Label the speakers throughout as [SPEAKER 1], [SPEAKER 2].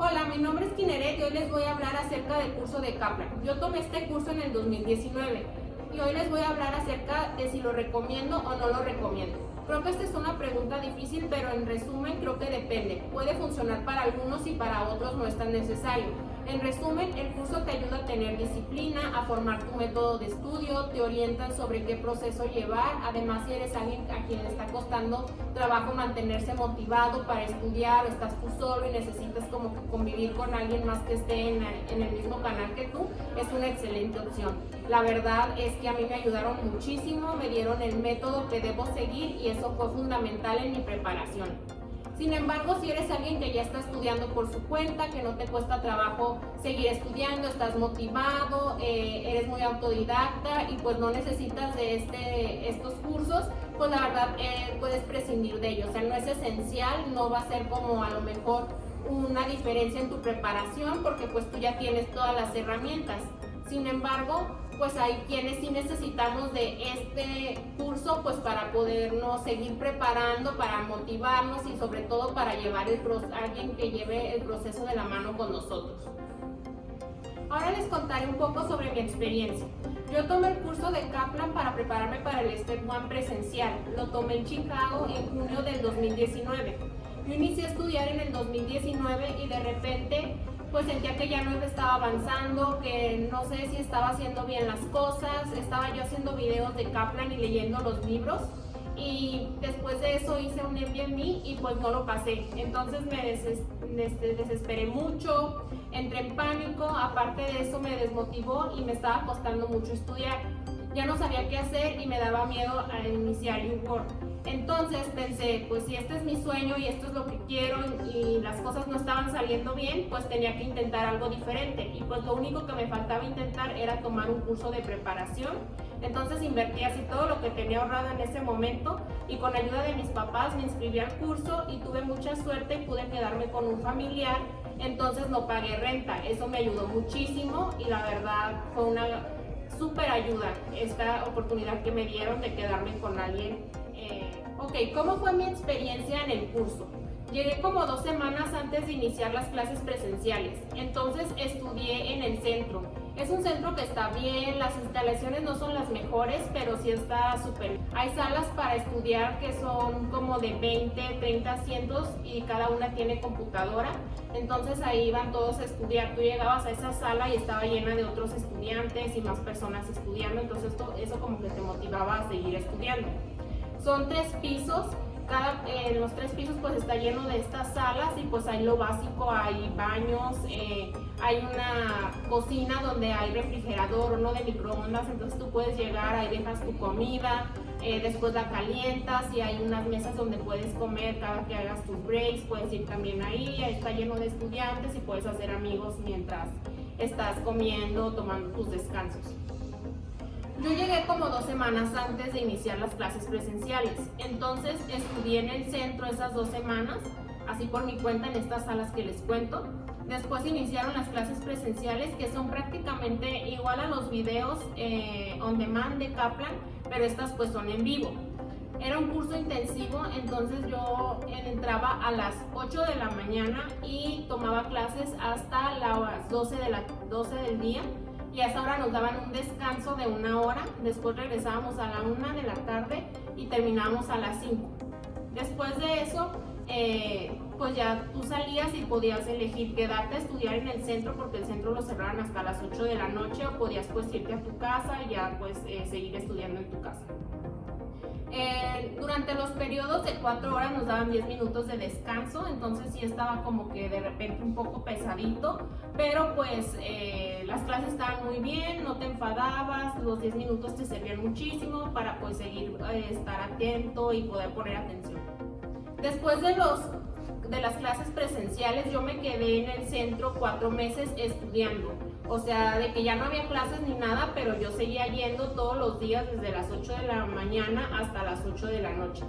[SPEAKER 1] Hola, mi nombre es Kineret y hoy les voy a hablar acerca del curso de Kaplan. Yo tomé este curso en el 2019 y hoy les voy a hablar acerca de si lo recomiendo o no lo recomiendo. Creo que esta es una pregunta difícil, pero en resumen creo que depende. Puede funcionar para algunos y para otros no es tan necesario. En resumen, el curso te ayuda a tener disciplina, a formar tu método de estudio, te orientan sobre qué proceso llevar, además si eres alguien a quien le está costando trabajo mantenerse motivado para estudiar o estás tú solo y necesitas como convivir con alguien más que esté en, en el mismo canal que tú, es una excelente opción. La verdad es que a mí me ayudaron muchísimo, me dieron el método que debo seguir y eso fue fundamental en mi preparación. Sin embargo, si eres alguien que ya está estudiando por su cuenta, que no te cuesta trabajo seguir estudiando, estás motivado, eh, eres muy autodidacta y pues no necesitas de este, estos cursos, pues la verdad eh, puedes prescindir de ellos. O sea, no es esencial, no va a ser como a lo mejor una diferencia en tu preparación porque pues tú ya tienes todas las herramientas. Sin embargo, pues hay quienes sí necesitamos de este curso pues para podernos seguir preparando, para motivarnos y sobre todo para llevar el alguien que lleve el proceso de la mano con nosotros. Ahora les contaré un poco sobre mi experiencia. Yo tomé el curso de Kaplan para prepararme para el Step One presencial. Lo tomé en Chicago en junio del 2019. Yo inicié a estudiar en el 2019 y de repente pues sentía que ya no estaba avanzando, que no sé si estaba haciendo bien las cosas, estaba yo haciendo videos de Kaplan y leyendo los libros y después de eso hice un Airbnb y pues no lo pasé. Entonces me este, desesperé mucho, entré en pánico, aparte de eso me desmotivó y me estaba costando mucho estudiar. Ya no sabía qué hacer y me daba miedo a iniciar YouWork. Entonces pensé, pues si este es mi sueño y esto es lo que quiero y las cosas no estaban saliendo bien, pues tenía que intentar algo diferente. Y pues lo único que me faltaba intentar era tomar un curso de preparación. Entonces invertí así todo lo que tenía ahorrado en ese momento y con ayuda de mis papás me inscribí al curso y tuve mucha suerte y pude quedarme con un familiar. Entonces no pagué renta. Eso me ayudó muchísimo y la verdad fue una súper ayuda esta oportunidad que me dieron de quedarme con alguien Ok, ¿cómo fue mi experiencia en el curso? Llegué como dos semanas antes de iniciar las clases presenciales, entonces estudié en el centro. Es un centro que está bien, las instalaciones no son las mejores, pero sí está súper. Hay salas para estudiar que son como de 20, 30 asientos y cada una tiene computadora. Entonces ahí iban todos a estudiar. Tú llegabas a esa sala y estaba llena de otros estudiantes y más personas estudiando, entonces eso como que te motivaba a seguir estudiando. Son tres pisos, cada, en los tres pisos pues está lleno de estas salas y pues hay lo básico, hay baños, eh, hay una cocina donde hay refrigerador, uno de microondas, entonces tú puedes llegar, ahí dejas tu comida, eh, después la calientas y hay unas mesas donde puedes comer cada que hagas tus breaks, puedes ir también ahí está lleno de estudiantes y puedes hacer amigos mientras estás comiendo, tomando tus descansos. Yo llegué como dos semanas antes de iniciar las clases presenciales, entonces estudié en el centro esas dos semanas, así por mi cuenta en estas salas que les cuento. Después iniciaron las clases presenciales que son prácticamente igual a los videos eh, on demand de Kaplan, pero estas pues son en vivo. Era un curso intensivo, entonces yo entraba a las 8 de la mañana y tomaba clases hasta las 12, de la, 12 del día y a esa hora nos daban un descanso de una hora, después regresábamos a la una de la tarde y terminábamos a las 5. Después de eso, eh, pues ya tú salías y podías elegir quedarte a estudiar en el centro porque el centro lo cerraron hasta las 8 de la noche o podías pues irte a tu casa y ya pues eh, seguir estudiando en tu casa. Eh, durante los periodos de 4 horas nos daban 10 minutos de descanso, entonces sí estaba como que de repente un poco pesadito, pero pues eh, las clases estaban muy bien, no te enfadabas, los 10 minutos te servían muchísimo para pues seguir, eh, estar atento y poder poner atención. Después de los de las clases presenciales yo me quedé en el centro cuatro meses estudiando. O sea, de que ya no había clases ni nada, pero yo seguía yendo todos los días desde las 8 de la mañana hasta las 8 de la noche.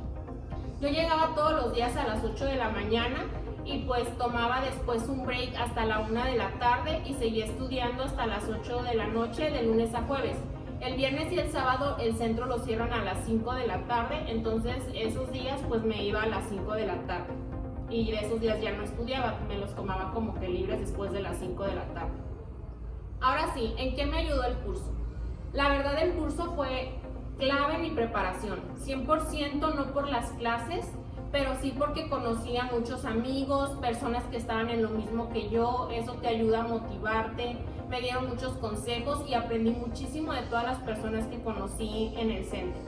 [SPEAKER 1] Yo llegaba todos los días a las 8 de la mañana y pues tomaba después un break hasta la 1 de la tarde y seguía estudiando hasta las 8 de la noche de lunes a jueves. El viernes y el sábado el centro lo cierran a las 5 de la tarde, entonces esos días pues me iba a las 5 de la tarde. y de esos días ya no estudiaba, me los tomaba como que libres después de las 5 de la tarde. Ahora sí, ¿en qué me ayudó el curso? La verdad el curso fue clave en mi preparación, 100% no por las clases, pero sí porque conocí a muchos amigos, personas que estaban en lo mismo que yo, eso te ayuda a motivarte, me dieron muchos consejos y aprendí muchísimo de todas las personas que conocí en el centro.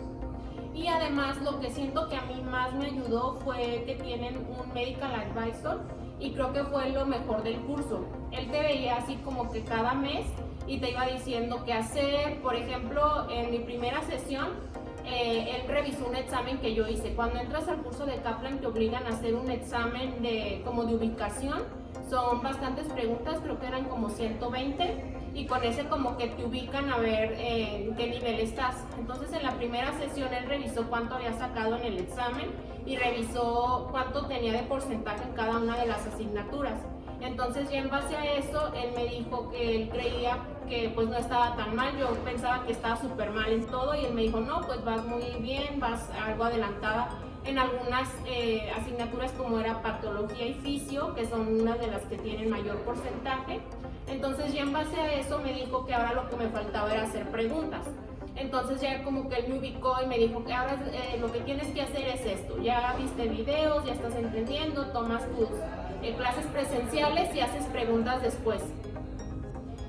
[SPEAKER 1] Y además lo que siento que a mí más me ayudó fue que tienen un medical advisor y creo que fue lo mejor del curso. Él te veía así como que cada mes y te iba diciendo qué hacer. Por ejemplo, en mi primera sesión eh, él revisó un examen que yo hice. Cuando entras al curso de Kaplan te obligan a hacer un examen de, como de ubicación. Son bastantes preguntas, creo que eran como 120 y con ese como que te ubican a ver eh, en qué nivel estás. Entonces en la primera sesión él revisó cuánto había sacado en el examen y revisó cuánto tenía de porcentaje en cada una de las asignaturas. Entonces ya en base a eso, él me dijo que él creía que pues no estaba tan mal, yo pensaba que estaba súper mal en todo y él me dijo, no, pues vas muy bien, vas algo adelantada en algunas eh, asignaturas como era patología y fisio, que son una de las que tienen mayor porcentaje. Entonces ya en base a eso me dijo que ahora lo que me faltaba era hacer preguntas. Entonces ya como que él me ubicó y me dijo que ahora eh, lo que tienes que hacer es esto. Ya viste videos, ya estás entendiendo, tomas tus eh, clases presenciales y haces preguntas después.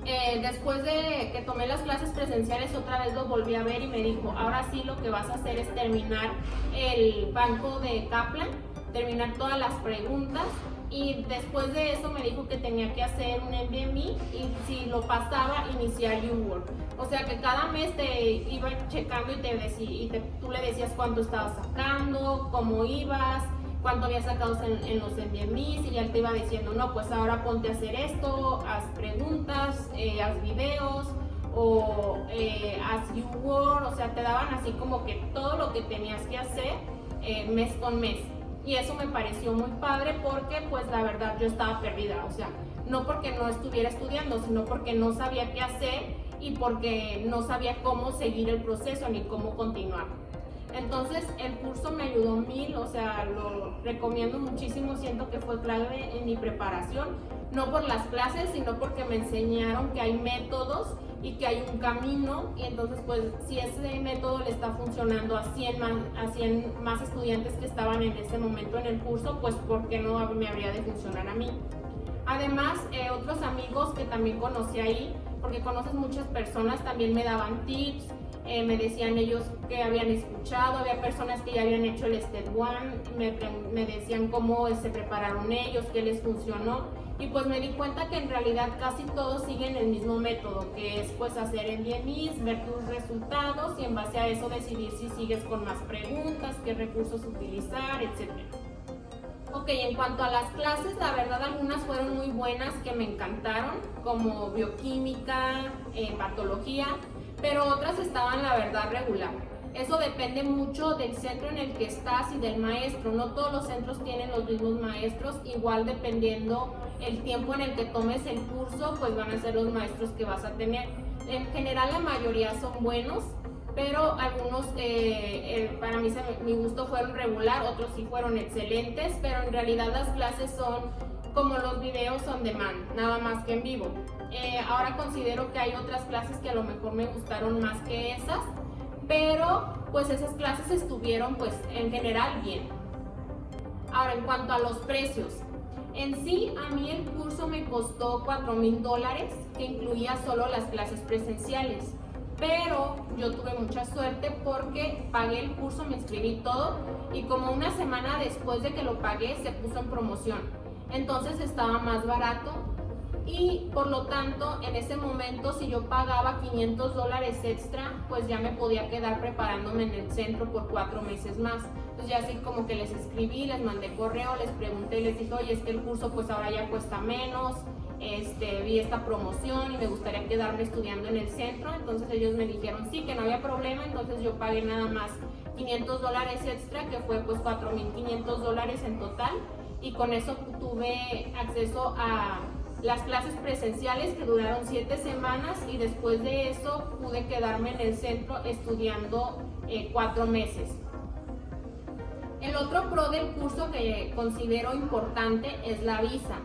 [SPEAKER 1] Eh, después de que tomé las clases presenciales otra vez lo volví a ver y me dijo, ahora sí lo que vas a hacer es terminar el banco de Kaplan, terminar todas las preguntas y después de eso me dijo que tenía que hacer un MBMI y si lo pasaba iniciar UWork. O sea que cada mes te iba checando y, te decía, y tú le decías cuánto estabas sacando, cómo ibas, cuánto había sacado en, los MBMIs y ya te iba diciendo, no, pues ahora ponte a hacer esto, haz preguntas, eh, haz videos o eh, haz YouWord, o sea, te daban así como que todo lo que tenías que hacer eh, mes con mes. Y eso me pareció muy padre porque pues la verdad yo estaba perdida, o sea, no porque no estuviera estudiando, sino porque no sabía qué hacer y porque no sabía cómo seguir el proceso ni cómo continuar. Entonces el curso me ayudó mil, o sea, lo recomiendo muchísimo, siento que fue clave en mi preparación, no por las clases, sino porque me enseñaron que hay métodos y que hay un camino y entonces pues si ese método le está funcionando a 100 más, a 100 más estudiantes que estaban en ese momento en el curso, pues ¿por qué no me habría de funcionar a mí? Además, eh, otros amigos que también conocí ahí, porque conoces muchas personas, también me daban tips, eh, me decían ellos que habían escuchado, había personas que ya habían hecho el Step One, me, me decían cómo se prepararon ellos, qué les funcionó y pues me di cuenta que en realidad casi todos siguen el mismo método, que es pues hacer en DMIs, ver tus resultados y en base a eso decidir si sigues con más preguntas, qué recursos utilizar, etc. Ok, en cuanto a las clases, la verdad algunas fueron muy buenas que me encantaron, como bioquímica, eh, patología, pero otras estaban la verdad regular. Eso depende mucho del centro en el que estás y del maestro. No todos los centros tienen los mismos maestros, igual dependiendo el tiempo en el que tomes el curso, pues van a ser los maestros que vas a tener. En general la mayoría son buenos, pero algunos eh, eh, para mí mi gusto fueron regular, otros sí fueron excelentes, pero en realidad las clases son como los videos on demand, nada más que en vivo. Eh, ahora considero que hay otras clases que a lo mejor me gustaron más que esas, pero pues esas clases estuvieron pues en general bien. Ahora en cuanto a los precios, en sí a mí el curso me costó 4 mil dólares que incluía solo las clases presenciales pero yo tuve mucha suerte porque pagué el curso, me inscribí todo y como una semana después de que lo pagué se puso en promoción. Entonces estaba más barato y por lo tanto en ese momento si yo pagaba 500 dólares extra pues ya me podía quedar preparándome en el centro por cuatro meses más. Entonces ya así como que les escribí, les mandé correo, les pregunté, les dije oye es que el curso pues ahora ya cuesta menos este, vi esta promoción y me gustaría quedarme estudiando en el centro entonces ellos me dijeron sí que no había problema entonces yo pagué nada más 500 dólares extra que fue pues 4.500 dólares en total y con eso tuve acceso a las clases presenciales que duraron siete semanas y después de eso pude quedarme en el centro estudiando eh, cuatro meses. El otro pro del curso que considero importante es la visa.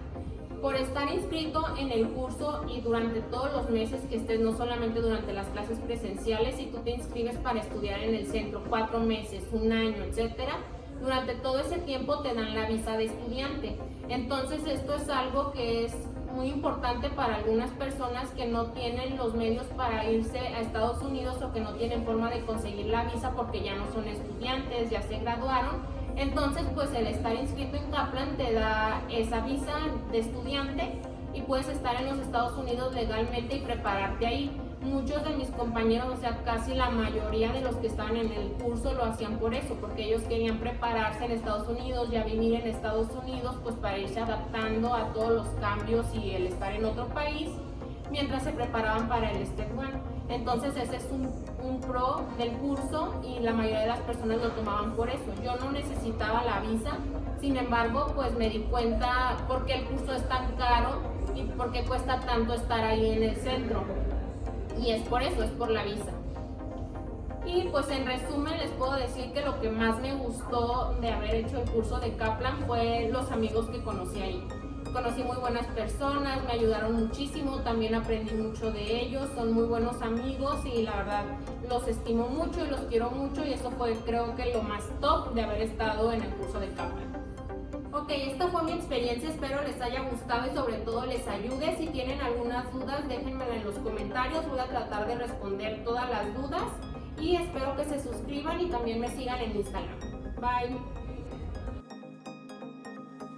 [SPEAKER 1] Por estar inscrito en el curso y durante todos los meses que estés, no solamente durante las clases presenciales, si tú te inscribes para estudiar en el centro cuatro meses, un año, etcétera, durante todo ese tiempo te dan la visa de estudiante. Entonces esto es algo que es muy importante para algunas personas que no tienen los medios para irse a Estados Unidos o que no tienen forma de conseguir la visa porque ya no son estudiantes, ya se graduaron. Entonces, pues el estar inscrito en Kaplan te da esa visa de estudiante y puedes estar en los Estados Unidos legalmente y prepararte ahí muchos de mis compañeros, o sea, casi la mayoría de los que estaban en el curso lo hacían por eso, porque ellos querían prepararse en Estados Unidos, ya vivir en Estados Unidos, pues para irse adaptando a todos los cambios y el estar en otro país, mientras se preparaban para el Step One. Entonces ese es un, pro del curso y la mayoría de las personas lo tomaban por eso. Yo no necesitaba la visa, sin embargo, pues me di cuenta por qué el curso es tan caro y por qué cuesta tanto estar ahí en el centro y es por eso, es por la visa. Y pues en resumen les puedo decir que lo que más me gustó de haber hecho el curso de Kaplan fue los amigos que conocí ahí. Conocí muy buenas personas, me ayudaron muchísimo, también aprendí mucho de ellos, son muy buenos amigos y la verdad los estimo mucho y los quiero mucho y eso fue creo que lo más top de haber estado en el curso de Kaplan. Ok, esta fue mi experiencia, espero les haya gustado y sobre todo les ayude. Si tienen algunas dudas, déjenmela en los comentarios, voy a tratar de responder todas las dudas y espero que se suscriban y también me sigan en Instagram. Bye.